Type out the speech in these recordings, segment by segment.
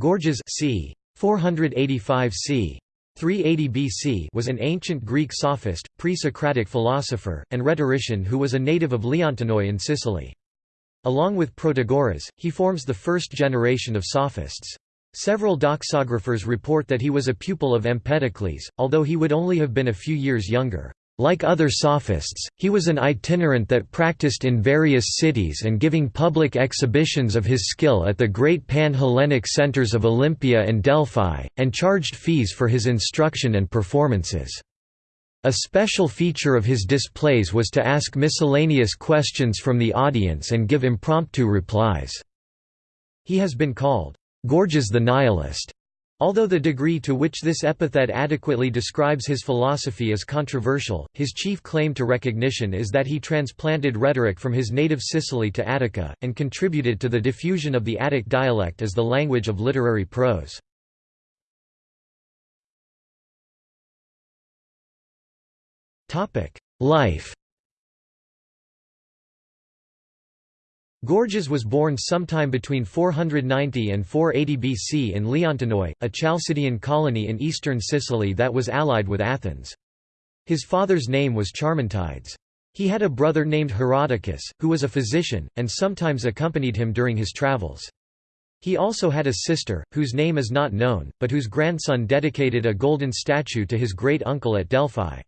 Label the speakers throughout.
Speaker 1: Gorgias c. 485 c. 380 BC was an ancient Greek sophist, pre-Socratic philosopher, and rhetorician who was a native of Leontinoi in Sicily. Along with Protagoras, he forms the first generation of sophists. Several doxographers report that he was a pupil of Empedocles, although he would only have been a few years younger. Like other sophists, he was an itinerant that practiced in various cities and giving public exhibitions of his skill at the great pan-Hellenic centers of Olympia and Delphi, and charged fees for his instruction and performances. A special feature of his displays was to ask miscellaneous questions from the audience and give impromptu replies. He has been called, "'Gorgias the Nihilist' Although the degree to which this epithet adequately describes his philosophy is controversial, his chief claim to recognition is that he transplanted rhetoric from his native Sicily to Attica, and contributed to the diffusion of the Attic dialect as the language of literary prose. Life Gorgias was born sometime between 490 and 480 BC in Leontinoi, a Chalcidian colony in eastern Sicily that was allied with Athens. His father's name was Charmantides. He had a brother named Herodicus, who was a physician, and sometimes accompanied him during his travels. He also had a sister, whose name is not known, but whose grandson dedicated a golden statue to his great-uncle at Delphi.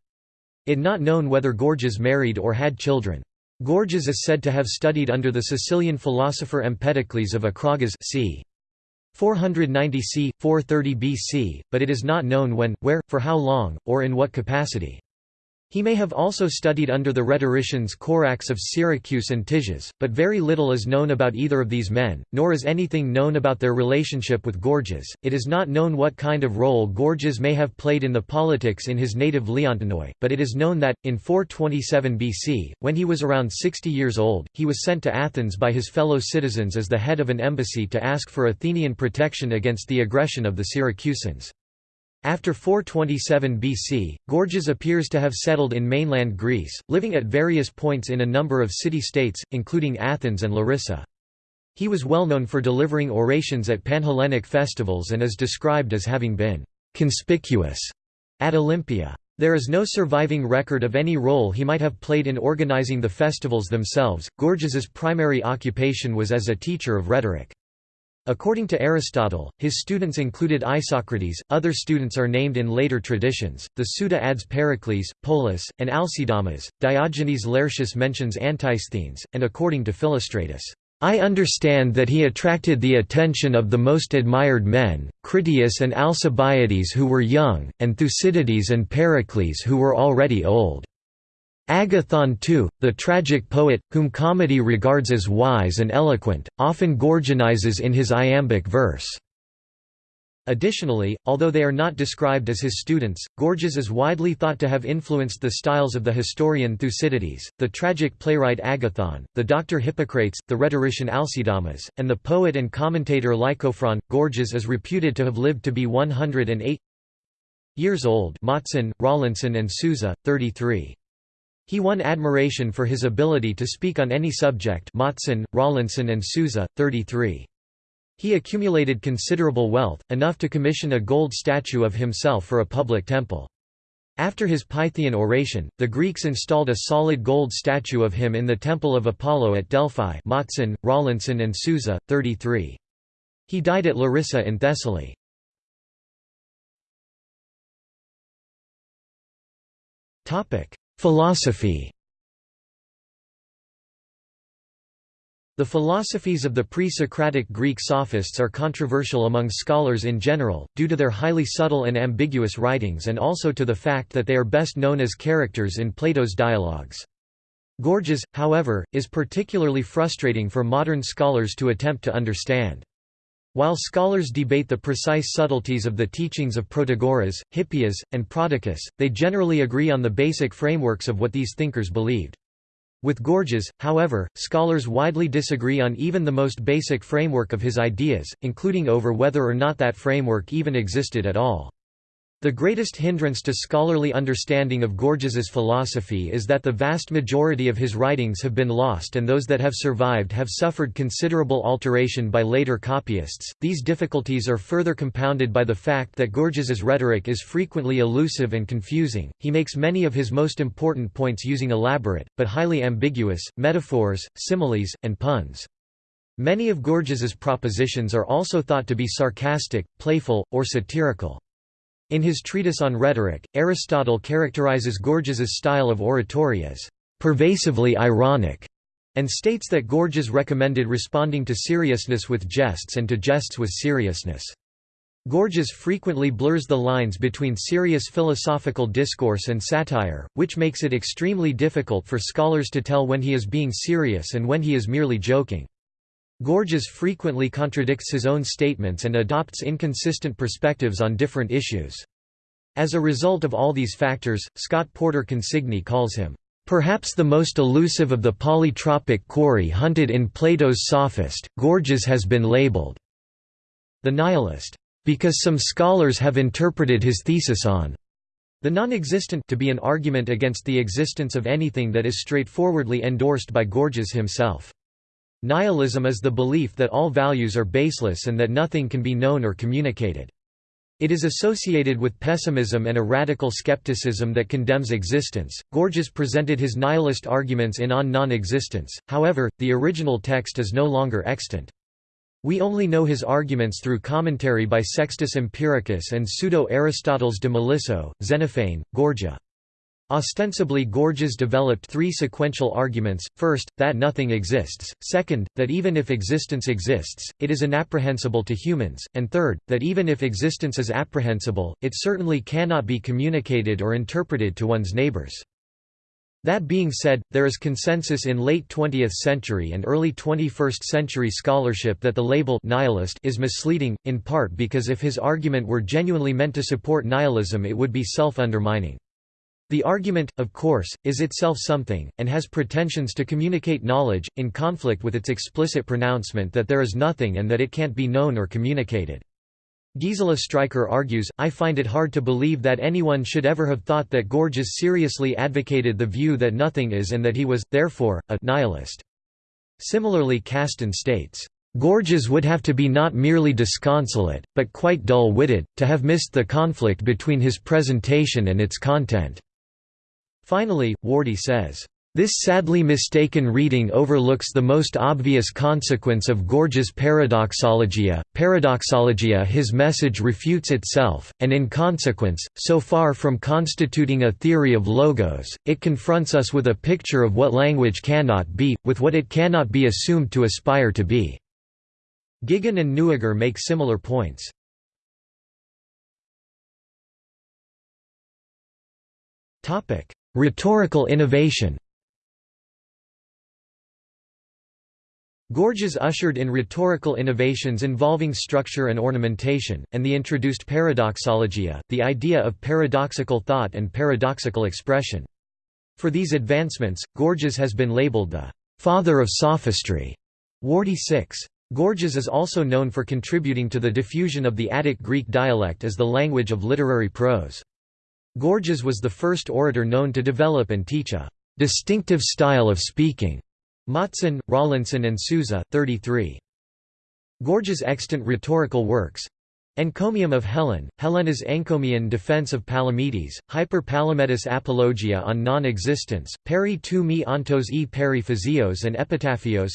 Speaker 1: It not known whether Gorgias married or had children. Gorgias is said to have studied under the Sicilian philosopher Empedocles of Acragas c. 490 c. 430 BC, but it is not known when, where, for how long, or in what capacity. He may have also studied under the rhetoricians Corax of Syracuse and Tisias, but very little is known about either of these men, nor is anything known about their relationship with Gorgias. It is not known what kind of role Gorgias may have played in the politics in his native Leontinoi, but it is known that, in 427 BC, when he was around 60 years old, he was sent to Athens by his fellow citizens as the head of an embassy to ask for Athenian protection against the aggression of the Syracusans. After 427 BC, Gorgias appears to have settled in mainland Greece, living at various points in a number of city-states, including Athens and Larissa. He was well known for delivering orations at Panhellenic festivals and is described as having been «conspicuous» at Olympia. There is no surviving record of any role he might have played in organizing the festivals themselves. Gorgias's primary occupation was as a teacher of rhetoric. According to Aristotle, his students included Isocrates, other students are named in later traditions, the Suda adds Pericles, Polus, and Alcidamas, Diogenes Laertius mentions Antisthenes, and according to Philostratus, I understand that he attracted the attention of the most admired men, Critias and Alcibiades who were young, and Thucydides and Pericles who were already old. Agathon too, the tragic poet, whom comedy regards as wise and eloquent, often Gorgianizes in his iambic verse. Additionally, although they are not described as his students, Gorgias is widely thought to have influenced the styles of the historian Thucydides, the tragic playwright Agathon, the doctor Hippocrates, the rhetorician Alcidamas, and the poet and commentator Lycophron. Gorgias is reputed to have lived to be 108 years old Matsen, Rollinson and Sousa, 33. He won admiration for his ability to speak on any subject Matsen, Rollinson and Sousa, 33. He accumulated considerable wealth, enough to commission a gold statue of himself for a public temple. After his Pythian oration, the Greeks installed a solid gold statue of him in the Temple of Apollo at Delphi Matsen, Rollinson and Sousa, 33. He died at Larissa in Thessaly. Philosophy The philosophies of the pre-Socratic Greek sophists are controversial among scholars in general, due to their highly subtle and ambiguous writings and also to the fact that they are best known as characters in Plato's dialogues. Gorgias, however, is particularly frustrating for modern scholars to attempt to understand. While scholars debate the precise subtleties of the teachings of Protagoras, Hippias, and Prodicus, they generally agree on the basic frameworks of what these thinkers believed. With Gorgias, however, scholars widely disagree on even the most basic framework of his ideas, including over whether or not that framework even existed at all. The greatest hindrance to scholarly understanding of Gorgias's philosophy is that the vast majority of his writings have been lost and those that have survived have suffered considerable alteration by later copyists. These difficulties are further compounded by the fact that Gorgias's rhetoric is frequently elusive and confusing. He makes many of his most important points using elaborate but highly ambiguous metaphors, similes, and puns. Many of Gorgias's propositions are also thought to be sarcastic, playful, or satirical. In his treatise on rhetoric, Aristotle characterizes Gorgias's style of oratory as pervasively ironic, and states that Gorgias recommended responding to seriousness with jests and to jests with seriousness. Gorgias frequently blurs the lines between serious philosophical discourse and satire, which makes it extremely difficult for scholars to tell when he is being serious and when he is merely joking. Gorgias frequently contradicts his own statements and adopts inconsistent perspectives on different issues. As a result of all these factors, Scott Porter Consigny calls him, "...perhaps the most elusive of the polytropic quarry hunted in Plato's Sophist, Gorgias has been labeled the nihilist, because some scholars have interpreted his thesis on the non-existent to be an argument against the existence of anything that is straightforwardly endorsed by Gorgias himself. Nihilism is the belief that all values are baseless and that nothing can be known or communicated. It is associated with pessimism and a radical skepticism that condemns existence. Gorgias presented his nihilist arguments in On Non-Existence, however, the original text is no longer extant. We only know his arguments through commentary by Sextus Empiricus and Pseudo-Aristotles de Melisso, Xenophane, Gorgia. Ostensibly Gorgias developed three sequential arguments, first, that nothing exists, second, that even if existence exists, it is inapprehensible to humans, and third, that even if existence is apprehensible, it certainly cannot be communicated or interpreted to one's neighbors. That being said, there is consensus in late 20th century and early 21st century scholarship that the label nihilist is misleading, in part because if his argument were genuinely meant to support nihilism it would be self-undermining. The argument, of course, is itself something, and has pretensions to communicate knowledge, in conflict with its explicit pronouncement that there is nothing and that it can't be known or communicated. Gisela Striker argues, I find it hard to believe that anyone should ever have thought that Gorgias seriously advocated the view that nothing is and that he was, therefore, a nihilist. Similarly Kasten states, Gorgias would have to be not merely disconsolate, but quite dull-witted, to have missed the conflict between his presentation and its content. Finally, Wardy says, this sadly mistaken reading overlooks the most obvious consequence of Gorgias' paradoxologia. Paradoxologia his message refutes itself, and in consequence, so far from constituting a theory of logos, it confronts us with a picture of what language cannot be, with what it cannot be assumed to aspire to be. Gigon and Newiger make similar points. Topic: Rhetorical innovation Gorgias ushered in rhetorical innovations involving structure and ornamentation, and the introduced paradoxologia, uh, the idea of paradoxical thought and paradoxical expression. For these advancements, Gorgias has been labeled the «father of sophistry» Wardy 6. Gorgias is also known for contributing to the diffusion of the Attic Greek dialect as the language of literary prose. Gorgias was the first orator known to develop and teach a distinctive style of speaking. Matsen, Rollinson and Sousa, 33. Gorgias' extant rhetorical works Encomium of Helen, Helena's Encomian defense of Palamedes, Hyper Palamedes Apologia on non-existence, Peri tu me ontos e peri physios and Epitaphios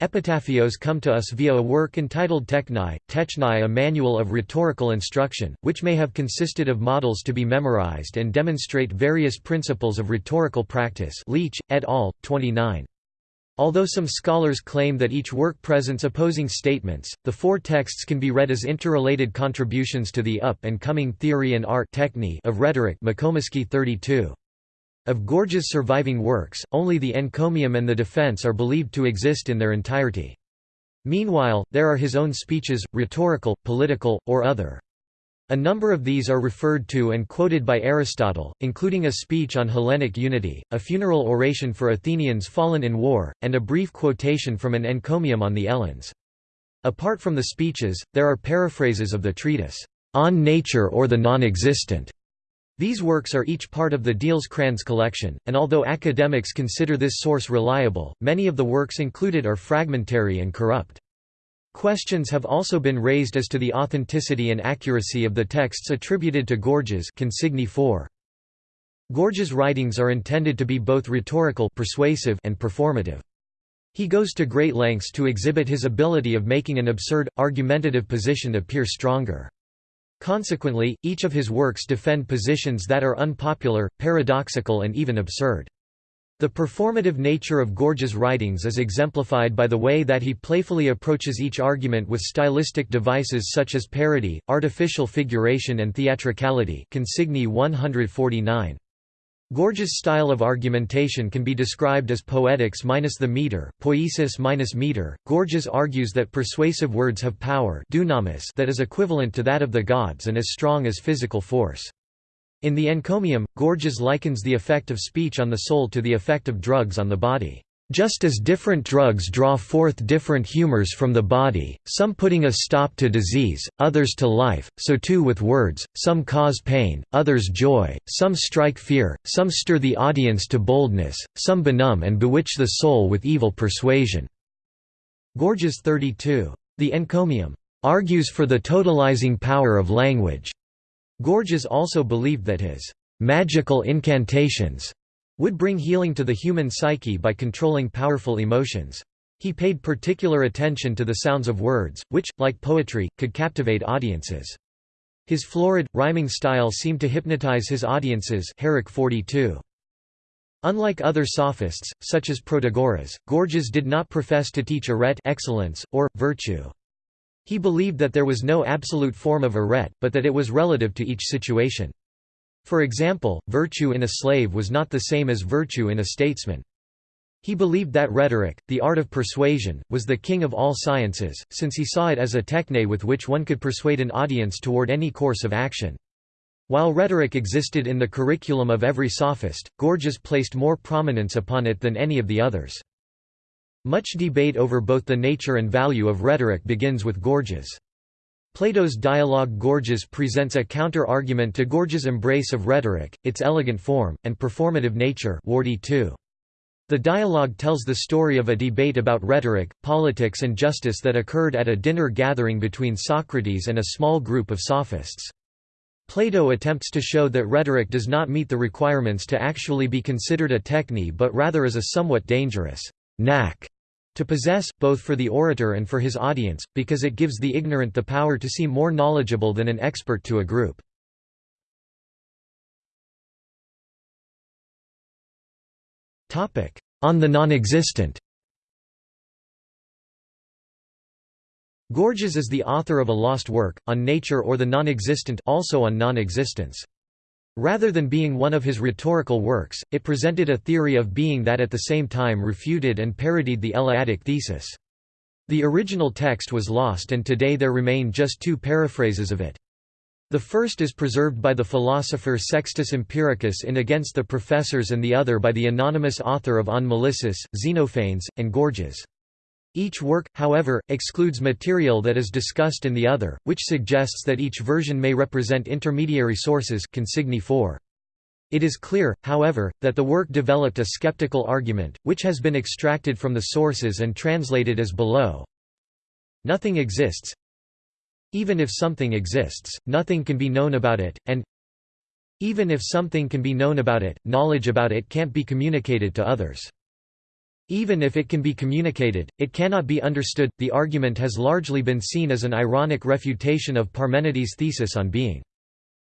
Speaker 1: Epitaphios come to us via a work entitled Techni, Techni a manual of rhetorical instruction, which may have consisted of models to be memorized and demonstrate various principles of rhetorical practice Leitch, et al., 29. Although some scholars claim that each work presents opposing statements, the four texts can be read as interrelated contributions to the up-and-coming theory and art of rhetoric 32. Of Gorgias' surviving works, only the encomium and the defense are believed to exist in their entirety. Meanwhile, there are his own speeches, rhetorical, political, or other. A number of these are referred to and quoted by Aristotle, including a speech on Hellenic unity, a funeral oration for Athenians fallen in war, and a brief quotation from an encomium on the Eleans. Apart from the speeches, there are paraphrases of the treatise, On Nature or the Non-Existent. These works are each part of the Diels-Kranz collection, and although academics consider this source reliable, many of the works included are fragmentary and corrupt. Questions have also been raised as to the authenticity and accuracy of the texts attributed to Gorgias Consigny 4. Gorgias' writings are intended to be both rhetorical persuasive and performative. He goes to great lengths to exhibit his ability of making an absurd, argumentative position appear stronger. Consequently, each of his works defend positions that are unpopular, paradoxical and even absurd. The performative nature of Gorgias' writings is exemplified by the way that he playfully approaches each argument with stylistic devices such as parody, artificial figuration and theatricality Consigny 149. Gorgias' style of argumentation can be described as poetics minus the meter, poiesis minus meter. Gorgias argues that persuasive words have power dunamis that is equivalent to that of the gods and as strong as physical force. In the encomium, Gorgias likens the effect of speech on the soul to the effect of drugs on the body. Just as different drugs draw forth different humors from the body, some putting a stop to disease, others to life, so too with words, some cause pain, others joy, some strike fear, some stir the audience to boldness, some benumb and bewitch the soul with evil persuasion." Gorgias 32. The encomium argues for the totalizing power of language. Gorgias also believed that his magical incantations would bring healing to the human psyche by controlling powerful emotions. He paid particular attention to the sounds of words, which, like poetry, could captivate audiences. His florid, rhyming style seemed to hypnotize his audiences Herrick 42. Unlike other sophists, such as Protagoras, Gorgias did not profess to teach arete excellence, or, virtue. He believed that there was no absolute form of arete, but that it was relative to each situation. For example, virtue in a slave was not the same as virtue in a statesman. He believed that rhetoric, the art of persuasion, was the king of all sciences, since he saw it as a techne with which one could persuade an audience toward any course of action. While rhetoric existed in the curriculum of every sophist, Gorgias placed more prominence upon it than any of the others. Much debate over both the nature and value of rhetoric begins with Gorgias. Plato's dialogue Gorgias presents a counter-argument to Gorgias' embrace of rhetoric, its elegant form, and performative nature Wardy 2. The dialogue tells the story of a debate about rhetoric, politics and justice that occurred at a dinner gathering between Socrates and a small group of sophists. Plato attempts to show that rhetoric does not meet the requirements to actually be considered a techne but rather is a somewhat dangerous knack to possess, both for the orator and for his audience, because it gives the ignorant the power to seem more knowledgeable than an expert to a group. On the non-existent Gorgias is the author of a lost work, on nature or the non-existent also on non-existence. Rather than being one of his rhetorical works, it presented a theory of being that at the same time refuted and parodied the Eleatic thesis. The original text was lost and today there remain just two paraphrases of it. The first is preserved by the philosopher Sextus Empiricus in Against the Professors and the other by the anonymous author of On Melissus, Xenophanes, and Gorgias. Each work, however, excludes material that is discussed in the other, which suggests that each version may represent intermediary sources Consigny 4. It is clear, however, that the work developed a skeptical argument, which has been extracted from the sources and translated as below. Nothing exists. Even if something exists, nothing can be known about it, and even if something can be known about it, knowledge about it can't be communicated to others. Even if it can be communicated, it cannot be understood. The argument has largely been seen as an ironic refutation of Parmenides' thesis on being.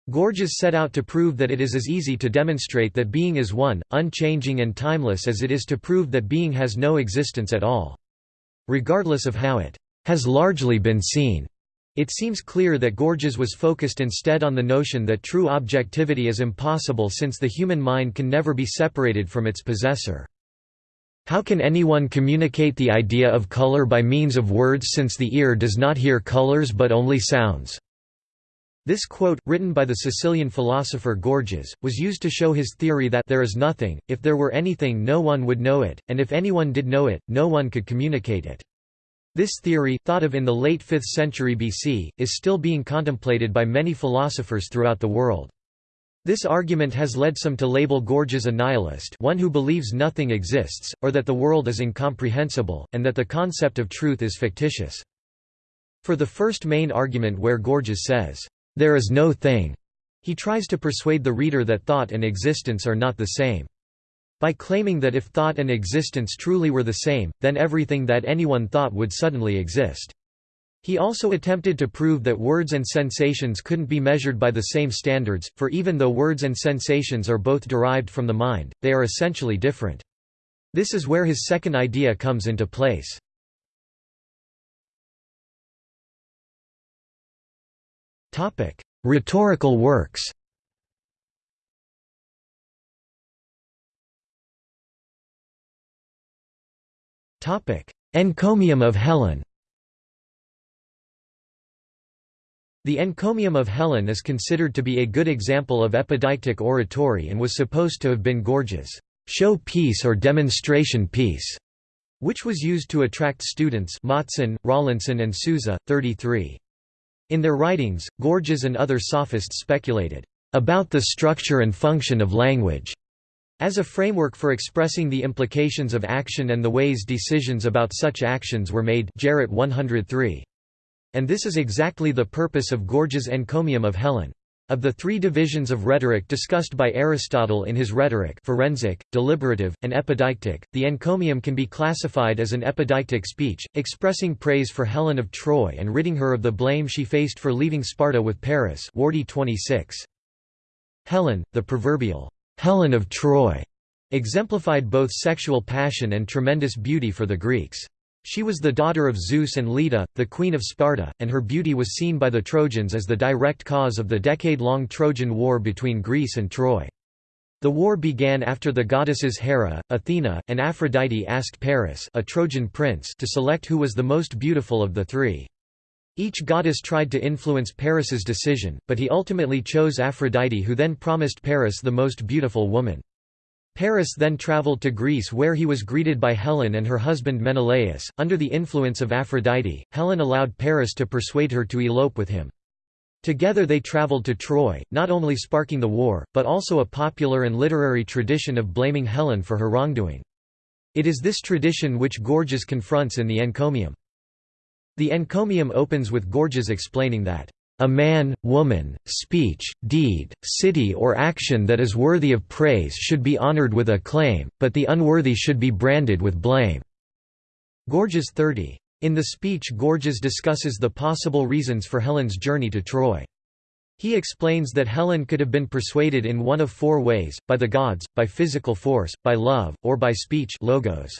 Speaker 1: Gorgias set out to prove that it is as easy to demonstrate that being is one, unchanging and timeless as it is to prove that being has no existence at all. Regardless of how it has largely been seen, it seems clear that Gorgias was focused instead on the notion that true objectivity is impossible since the human mind can never be separated from its possessor. How can anyone communicate the idea of color by means of words since the ear does not hear colors but only sounds? This quote, written by the Sicilian philosopher Gorgias, was used to show his theory that there is nothing, if there were anything no one would know it, and if anyone did know it, no one could communicate it. This theory, thought of in the late 5th century BC, is still being contemplated by many philosophers throughout the world. This argument has led some to label Gorgias a nihilist one who believes nothing exists, or that the world is incomprehensible, and that the concept of truth is fictitious. For the first main argument where Gorgias says, "'There is no thing'", he tries to persuade the reader that thought and existence are not the same. By claiming that if thought and existence truly were the same, then everything that anyone thought would suddenly exist. He also attempted to prove that words and sensations couldn't be measured by the same standards, for even though words and sensations are both derived from the mind, they are essentially different. This is where his second idea comes into place. Rhetorical works Encomium of Helen The encomium of Helen is considered to be a good example of epideictic oratory and was supposed to have been Gorgias' show piece or demonstration piece, which was used to attract students Matsen, Rollinson and Sousa, 33. In their writings, Gorgias and other sophists speculated about the structure and function of language as a framework for expressing the implications of action and the ways decisions about such actions were made Jarratt 103. And this is exactly the purpose of Gorgias' encomium of Helen. Of the three divisions of rhetoric discussed by Aristotle in his Rhetoric forensic, deliberative, and epideictic, the encomium can be classified as an epideictic speech, expressing praise for Helen of Troy and ridding her of the blame she faced for leaving Sparta with Paris Wardy 26. Helen, the proverbial Helen of Troy exemplified both sexual passion and tremendous beauty for the Greeks. She was the daughter of Zeus and Leda, the queen of Sparta, and her beauty was seen by the Trojans as the direct cause of the decade-long Trojan War between Greece and Troy. The war began after the goddesses Hera, Athena, and Aphrodite asked Paris a Trojan prince to select who was the most beautiful of the three. Each goddess tried to influence Paris's decision, but he ultimately chose Aphrodite who then promised Paris the most beautiful woman. Paris then travelled to Greece where he was greeted by Helen and her husband Menelaus. Under the influence of Aphrodite, Helen allowed Paris to persuade her to elope with him. Together they travelled to Troy, not only sparking the war, but also a popular and literary tradition of blaming Helen for her wrongdoing. It is this tradition which Gorgias confronts in the encomium. The encomium opens with Gorgias explaining that, "...a man, woman, speech, deed, city or action that is worthy of praise should be honored with acclaim, but the unworthy should be branded with blame." Gorgias 30. In the speech Gorgias discusses the possible reasons for Helen's journey to Troy. He explains that Helen could have been persuaded in one of four ways, by the gods, by physical force, by love, or by speech logos.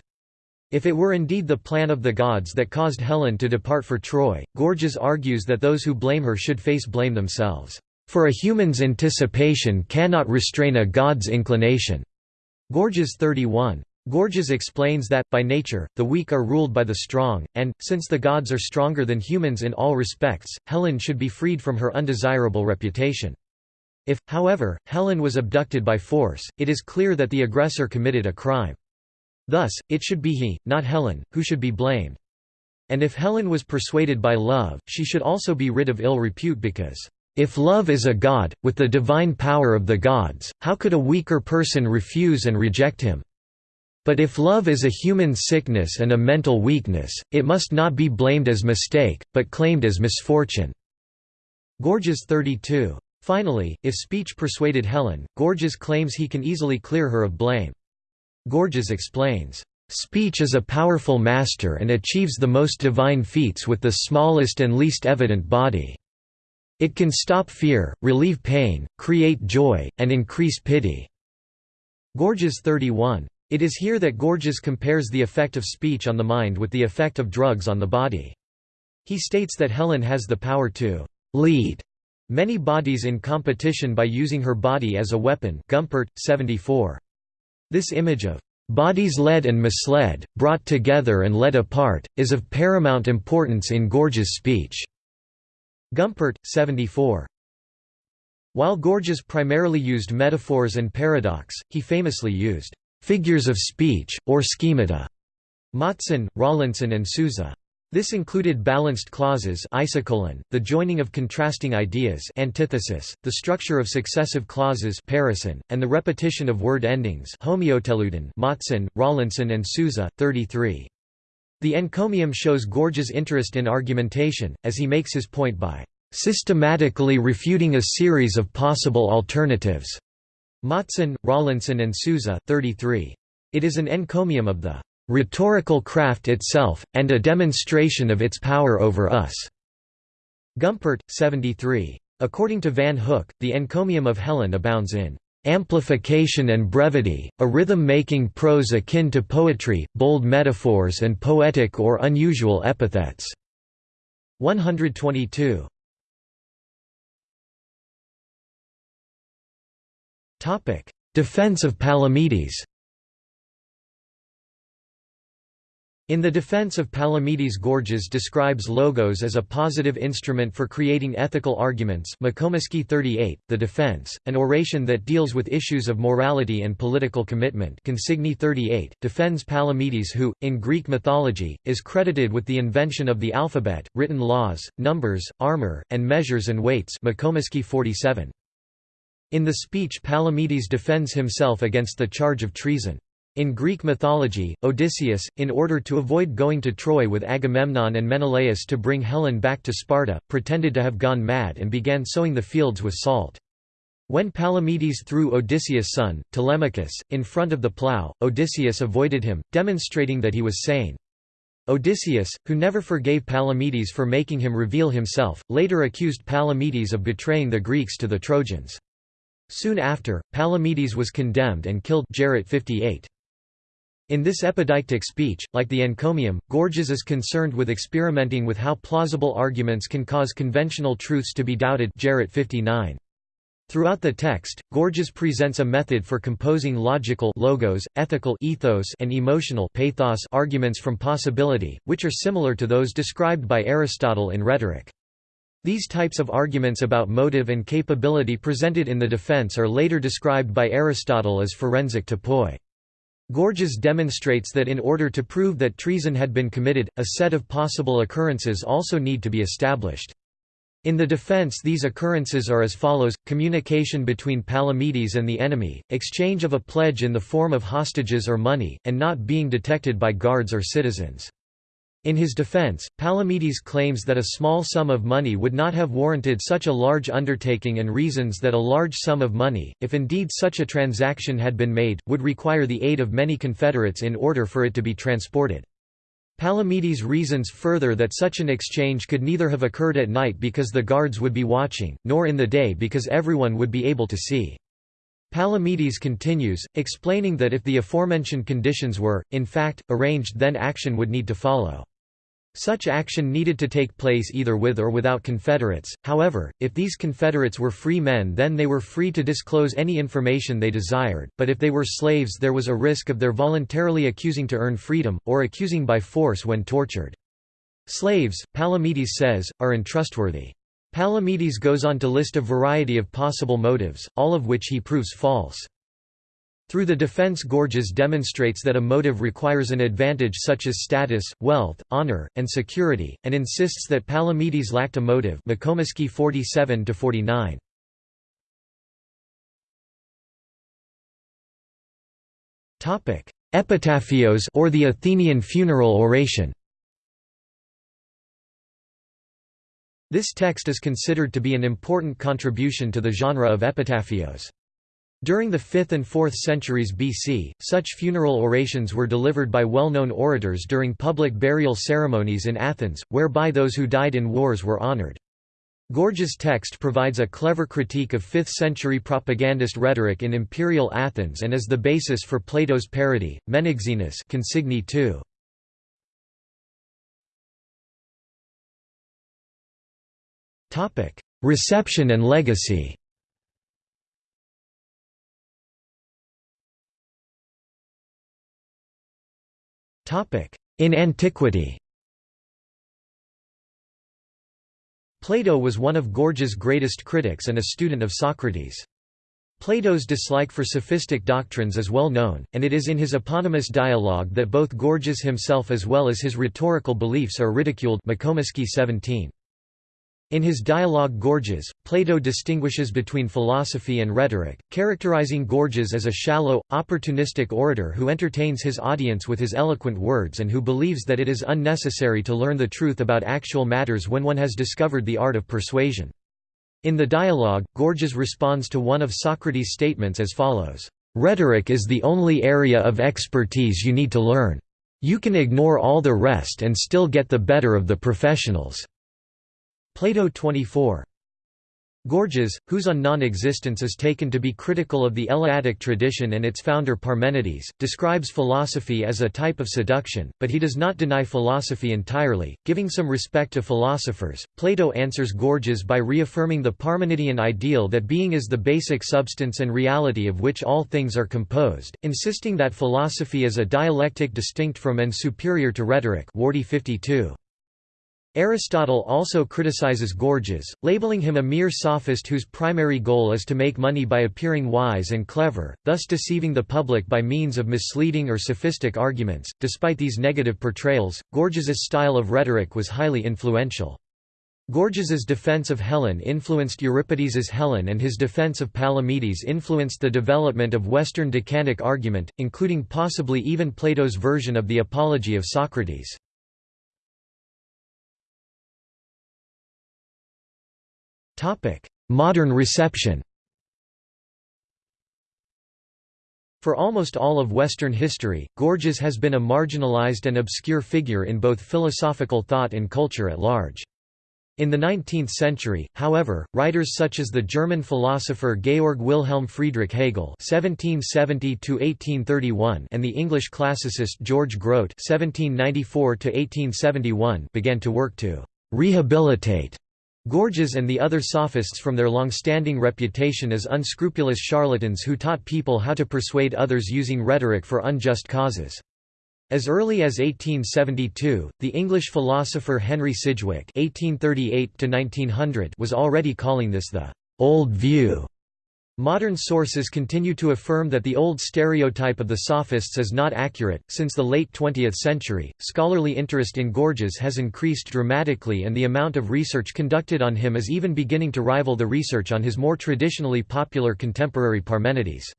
Speaker 1: If it were indeed the plan of the gods that caused Helen to depart for Troy, Gorgias argues that those who blame her should face blame themselves. For a human's anticipation cannot restrain a god's inclination. Gorgias 31. Gorgias explains that, by nature, the weak are ruled by the strong, and, since the gods are stronger than humans in all respects, Helen should be freed from her undesirable reputation. If, however, Helen was abducted by force, it is clear that the aggressor committed a crime. Thus, it should be he, not Helen, who should be blamed. And if Helen was persuaded by love, she should also be rid of ill repute because, "...if love is a god, with the divine power of the gods, how could a weaker person refuse and reject him? But if love is a human sickness and a mental weakness, it must not be blamed as mistake, but claimed as misfortune." Gorgias 32. Finally, if speech persuaded Helen, Gorgias claims he can easily clear her of blame. Gorgias explains, "...speech is a powerful master and achieves the most divine feats with the smallest and least evident body. It can stop fear, relieve pain, create joy, and increase pity." Gorgias 31. It is here that Gorgias compares the effect of speech on the mind with the effect of drugs on the body. He states that Helen has the power to «lead» many bodies in competition by using her body as a weapon Gumpert, 74. This image of bodies led and misled, brought together and led apart, is of paramount importance in Gorgias' speech. Gumpert, 74. While Gorgias primarily used metaphors and paradox, he famously used figures of speech, or schemata. Matsen, Rollinson and Sousa. This included balanced clauses isocolon, the joining of contrasting ideas antithesis, the structure of successive clauses parison, and the repetition of word endings homoioteleuton Matsen, Rollinson and Sousa, 33. The encomium shows Gorgias' interest in argumentation, as he makes his point by "...systematically refuting a series of possible alternatives." Matsen, Rollinson and Sousa, 33. It is an encomium of the rhetorical craft itself, and a demonstration of its power over us." Gumpert, 73. According to Van Hook, the encomium of Helen abounds in amplification and brevity, a rhythm-making prose akin to poetry, bold metaphors and poetic or unusual epithets." 122. Defense of Palamedes In the defense of Palamedes Gorgias describes logos as a positive instrument for creating ethical arguments 38, The Defense, an oration that deals with issues of morality and political commitment Consigny 38, defends Palamedes who, in Greek mythology, is credited with the invention of the alphabet, written laws, numbers, armor, and measures and weights 47. In the speech Palamedes defends himself against the charge of treason. In Greek mythology, Odysseus, in order to avoid going to Troy with Agamemnon and Menelaus to bring Helen back to Sparta, pretended to have gone mad and began sowing the fields with salt. When Palamedes threw Odysseus' son, Telemachus, in front of the plough, Odysseus avoided him, demonstrating that he was sane. Odysseus, who never forgave Palamedes for making him reveal himself, later accused Palamedes of betraying the Greeks to the Trojans. Soon after, Palamedes was condemned and killed Jarratt 58. In this epideictic speech, like the encomium, Gorgias is concerned with experimenting with how plausible arguments can cause conventional truths to be doubted Jarratt 59. Throughout the text, Gorgias presents a method for composing logical logos, ethical ethos, and emotional pathos arguments from possibility, which are similar to those described by Aristotle in rhetoric. These types of arguments about motive and capability presented in the defense are later described by Aristotle as forensic topoi. Gorgias demonstrates that in order to prove that treason had been committed, a set of possible occurrences also need to be established. In the defense these occurrences are as follows, communication between Palamedes and the enemy, exchange of a pledge in the form of hostages or money, and not being detected by guards or citizens. In his defense, Palamedes claims that a small sum of money would not have warranted such a large undertaking and reasons that a large sum of money, if indeed such a transaction had been made, would require the aid of many confederates in order for it to be transported. Palamedes reasons further that such an exchange could neither have occurred at night because the guards would be watching, nor in the day because everyone would be able to see. Palamedes continues, explaining that if the aforementioned conditions were, in fact, arranged then action would need to follow. Such action needed to take place either with or without Confederates, however, if these Confederates were free men then they were free to disclose any information they desired, but if they were slaves there was a risk of their voluntarily accusing to earn freedom, or accusing by force when tortured. Slaves, Palamedes says, are untrustworthy. Palamedes goes on to list a variety of possible motives, all of which he proves false. Through the defense Gorgias demonstrates that a motive requires an advantage such as status, wealth, honor, and security, and insists that Palamedes lacked a motive 47 49 Epitaphios or the Athenian funeral oration This text is considered to be an important contribution to the genre of epitaphios. During the 5th and 4th centuries BC, such funeral orations were delivered by well-known orators during public burial ceremonies in Athens, whereby those who died in wars were honored. Gorgias' text provides a clever critique of 5th-century propagandist rhetoric in imperial Athens and is the basis for Plato's parody, Menexenus Consigny 2. Reception and legacy In antiquity Plato was one of Gorgias' greatest critics and a student of Socrates. Plato's dislike for sophistic doctrines is well known, and it is in his eponymous dialogue that both Gorgias himself as well as his rhetorical beliefs are ridiculed 17. In his dialogue Gorgias, Plato distinguishes between philosophy and rhetoric, characterizing Gorgias as a shallow, opportunistic orator who entertains his audience with his eloquent words and who believes that it is unnecessary to learn the truth about actual matters when one has discovered the art of persuasion. In the dialogue, Gorgias responds to one of Socrates' statements as follows, "...rhetoric is the only area of expertise you need to learn. You can ignore all the rest and still get the better of the professionals." Plato 24. Gorgias, whose on non-existence is taken to be critical of the Eleatic tradition and its founder Parmenides, describes philosophy as a type of seduction, but he does not deny philosophy entirely, giving some respect to philosophers. Plato answers Gorgias by reaffirming the Parmenidean ideal that being is the basic substance and reality of which all things are composed, insisting that philosophy is a dialectic distinct from and superior to rhetoric. Wardy 52. Aristotle also criticizes Gorgias, labeling him a mere sophist whose primary goal is to make money by appearing wise and clever, thus deceiving the public by means of misleading or sophistic arguments. Despite these negative portrayals, Gorgias's style of rhetoric was highly influential. Gorgias's defense of Helen influenced Euripides's Helen and his defense of Palamedes influenced the development of Western Decanic argument, including possibly even Plato's version of the Apology of Socrates. Modern reception For almost all of Western history, Gorgias has been a marginalized and obscure figure in both philosophical thought and culture at large. In the 19th century, however, writers such as the German philosopher Georg Wilhelm Friedrich Hegel (1770–1831) and the English classicist George Grote (1794–1871) began to work to rehabilitate Gorgias and the other sophists from their long-standing reputation as unscrupulous charlatans who taught people how to persuade others using rhetoric for unjust causes. As early as 1872, the English philosopher Henry Sidgwick (1838–1900) was already calling this the old view Modern sources continue to affirm that the old stereotype of the sophists is not accurate. Since the late 20th century, scholarly interest in Gorgias has increased dramatically, and the amount of research conducted on him is even beginning to rival the research on his more traditionally popular contemporary Parmenides.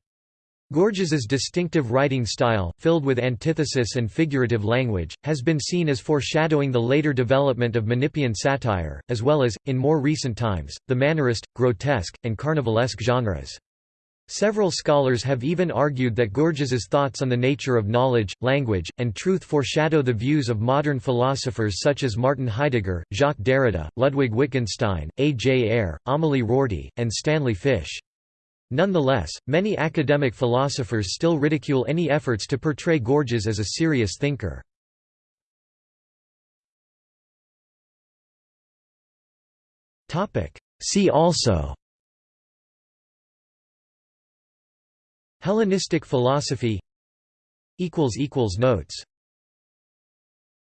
Speaker 1: Gorgias's distinctive writing style, filled with antithesis and figurative language, has been seen as foreshadowing the later development of Menippean satire, as well as, in more recent times, the mannerist, grotesque, and carnivalesque genres. Several scholars have even argued that Gorgias's thoughts on the nature of knowledge, language, and truth foreshadow the views of modern philosophers such as Martin Heidegger, Jacques Derrida, Ludwig Wittgenstein, A. J. Ayer, Amélie Rorty, and Stanley Fish. Nonetheless, many academic philosophers still ridicule any efforts to portray Gorgias as a serious thinker. See also Hellenistic philosophy Notes